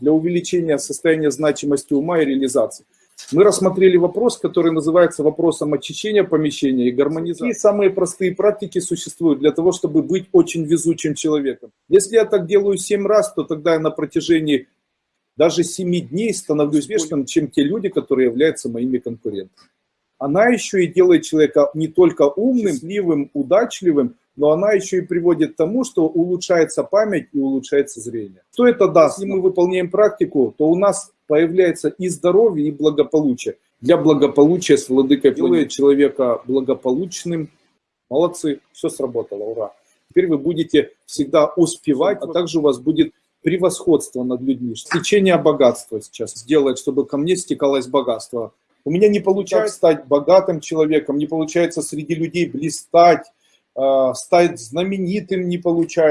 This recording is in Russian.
для увеличения состояния значимости ума и реализации. Мы рассмотрели вопрос, который называется вопросом очищения помещения и гармонизации. Какие самые простые практики существуют для того, чтобы быть очень везучим человеком? Если я так делаю 7 раз, то тогда я на протяжении даже 7 дней становлюсь успешным, чем те люди, которые являются моими конкурентами. Она еще и делает человека не только умным, счастливым, удачливым, но она еще и приводит к тому, что улучшается память и улучшается зрение. Что это даст? Если мы выполняем практику, то у нас появляется и здоровье, и благополучие. Для благополучия с владыкой делает человека благополучным. Молодцы, все сработало, ура. Теперь вы будете всегда успевать, а также у вас будет превосходство над людьми. Течение богатства сейчас сделает, чтобы ко мне стекалось богатство. У меня не получается стать богатым человеком, не получается среди людей блистать, стать знаменитым не получается.